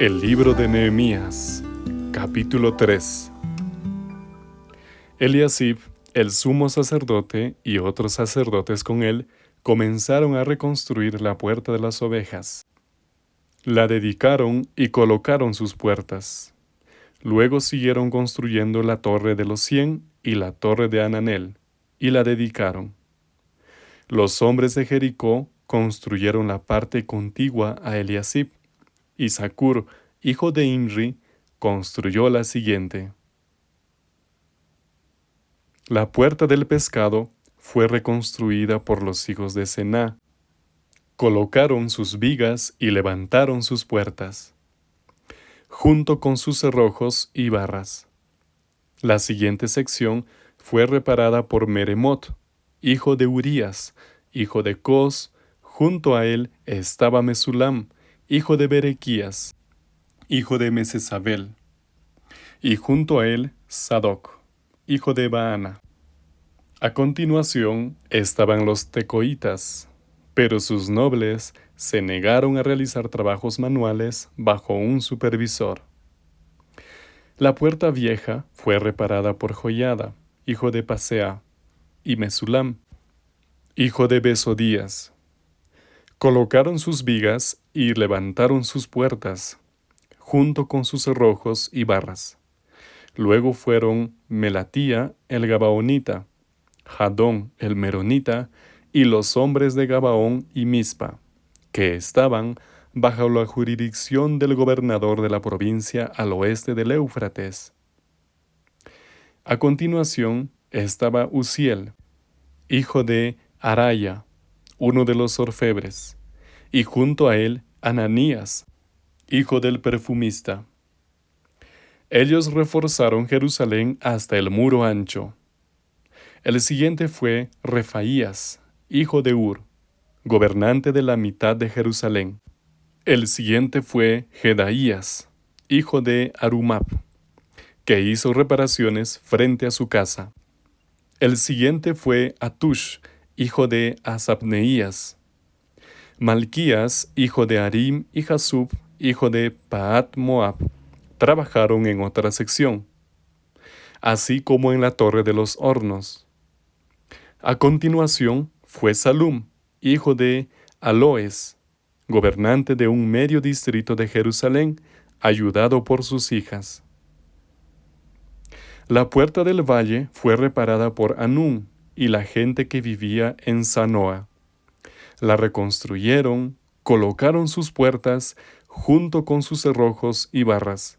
El libro de Nehemías, capítulo 3 Eliasib, el sumo sacerdote, y otros sacerdotes con él, comenzaron a reconstruir la puerta de las ovejas. La dedicaron y colocaron sus puertas. Luego siguieron construyendo la torre de los cien y la torre de Ananel, y la dedicaron. Los hombres de Jericó construyeron la parte contigua a Eliasib, y Sacur, hijo de Imri, construyó la siguiente. La puerta del pescado fue reconstruida por los hijos de Sená. Colocaron sus vigas y levantaron sus puertas, junto con sus cerrojos y barras. La siguiente sección fue reparada por Meremot, hijo de Urías, hijo de Cos, Junto a él estaba Mesulam, hijo de Berequías, hijo de Mesesabel, y junto a él Sadoc, hijo de Baana. A continuación estaban los tecoitas, pero sus nobles se negaron a realizar trabajos manuales bajo un supervisor. La puerta vieja fue reparada por Joyada, hijo de Pasea, y Mesulam, hijo de Besodías, Colocaron sus vigas y levantaron sus puertas, junto con sus cerrojos y barras. Luego fueron Melatía el Gabaonita, Jadón el Meronita, y los hombres de Gabaón y Mispa, que estaban bajo la jurisdicción del gobernador de la provincia al oeste del Éufrates. A continuación estaba Uziel, hijo de Araya, uno de los orfebres, y junto a él Ananías, hijo del perfumista. Ellos reforzaron Jerusalén hasta el muro ancho. El siguiente fue Refaías, hijo de Ur, gobernante de la mitad de Jerusalén. El siguiente fue Jedaías, hijo de Arumab, que hizo reparaciones frente a su casa. El siguiente fue Atush, hijo de Asapneías, Malquías, hijo de Arim, y Jasub, hijo de Paat Moab, trabajaron en otra sección, así como en la torre de los hornos. A continuación fue Salum, hijo de Aloes, gobernante de un medio distrito de Jerusalén, ayudado por sus hijas. La puerta del valle fue reparada por Anún, y la gente que vivía en Sanoa. La reconstruyeron, colocaron sus puertas junto con sus cerrojos y barras,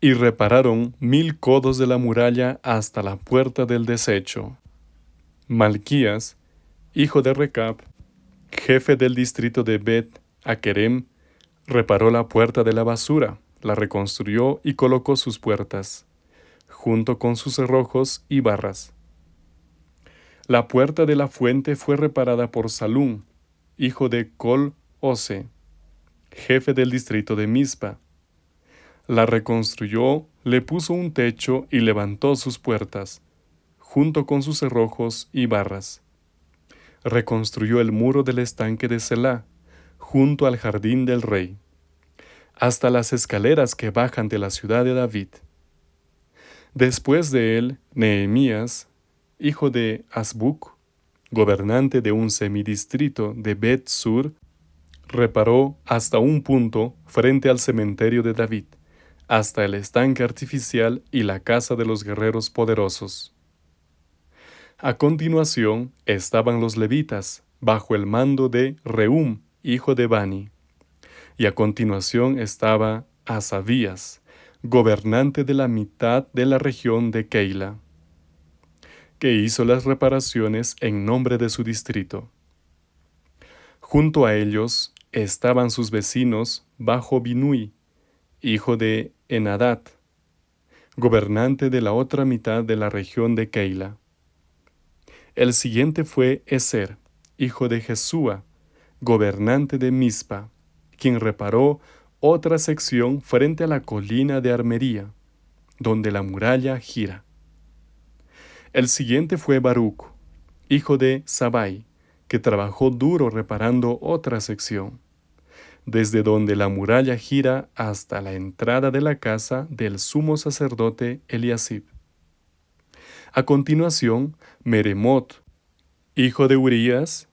y repararon mil codos de la muralla hasta la puerta del desecho. Malquías, hijo de Recab, jefe del distrito de Bet Akerem, reparó la puerta de la basura, la reconstruyó y colocó sus puertas, junto con sus cerrojos y barras. La puerta de la fuente fue reparada por Salum, hijo de Col Ose, jefe del distrito de Mispa. La reconstruyó, le puso un techo y levantó sus puertas, junto con sus cerrojos y barras. Reconstruyó el muro del estanque de Selah, junto al jardín del rey, hasta las escaleras que bajan de la ciudad de David. Después de él, Nehemías, hijo de Asbuk, gobernante de un semidistrito de Bet Sur, reparó hasta un punto frente al cementerio de David, hasta el estanque artificial y la casa de los guerreros poderosos. A continuación estaban los levitas, bajo el mando de Reum, hijo de Bani. Y a continuación estaba Asabías, gobernante de la mitad de la región de Keila que hizo las reparaciones en nombre de su distrito. Junto a ellos estaban sus vecinos bajo Binui, hijo de Enadat, gobernante de la otra mitad de la región de Keila. El siguiente fue Eser, hijo de Jesúa, gobernante de Mispa, quien reparó otra sección frente a la colina de Armería, donde la muralla gira. El siguiente fue Baruch, hijo de Sabai, que trabajó duro reparando otra sección. desde donde la muralla gira hasta la entrada de la casa del sumo sacerdote Eliasib. A continuación, Meremot, hijo de Urías,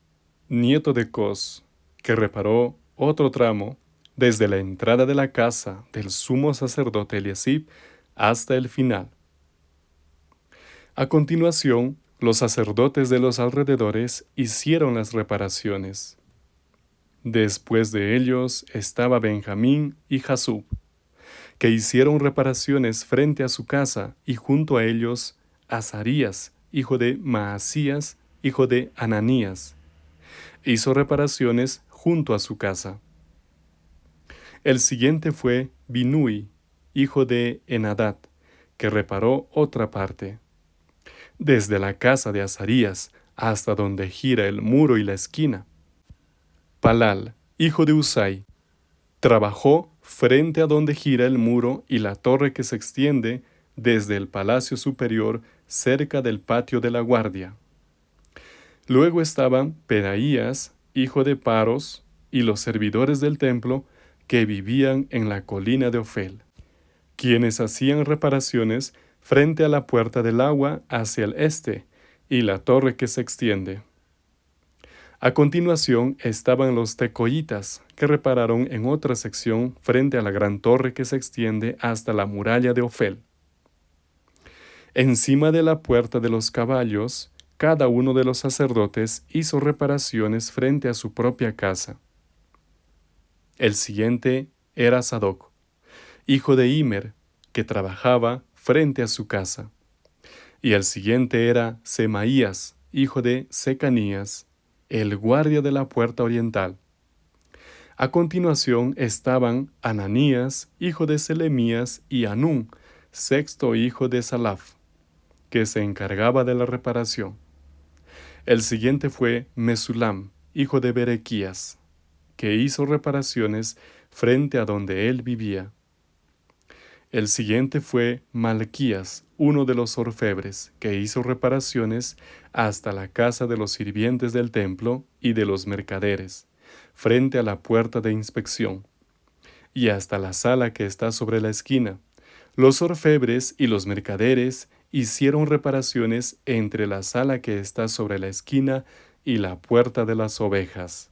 nieto de Cos, que reparó otro tramo desde la entrada de la casa del sumo sacerdote Eliasib hasta el final. A continuación, los sacerdotes de los alrededores hicieron las reparaciones. Después de ellos estaba Benjamín y Jasub, que hicieron reparaciones frente a su casa, y junto a ellos Azarías, hijo de Maasías, hijo de Ananías. Hizo reparaciones junto a su casa. El siguiente fue Binui, hijo de Enadad, que reparó otra parte. Desde la casa de Azarías hasta donde gira el muro y la esquina. Palal, hijo de Usai, trabajó frente a donde gira el muro y la torre que se extiende desde el palacio superior cerca del patio de la guardia. Luego estaban Pedaías, hijo de Paros, y los servidores del templo que vivían en la colina de Ofel, quienes hacían reparaciones frente a la puerta del agua hacia el este y la torre que se extiende. A continuación estaban los tecoitas, que repararon en otra sección frente a la gran torre que se extiende hasta la muralla de Ofel. Encima de la puerta de los caballos, cada uno de los sacerdotes hizo reparaciones frente a su propia casa. El siguiente era Sadoc, hijo de Imer, que trabajaba frente a su casa. Y el siguiente era Semaías, hijo de Secanías, el guardia de la puerta oriental. A continuación estaban Ananías, hijo de Selemías, y Anún, sexto hijo de Salaf, que se encargaba de la reparación. El siguiente fue Mesulam, hijo de Berequías, que hizo reparaciones frente a donde él vivía. El siguiente fue Malquías, uno de los orfebres, que hizo reparaciones hasta la casa de los sirvientes del templo y de los mercaderes, frente a la puerta de inspección, y hasta la sala que está sobre la esquina. Los orfebres y los mercaderes hicieron reparaciones entre la sala que está sobre la esquina y la puerta de las ovejas.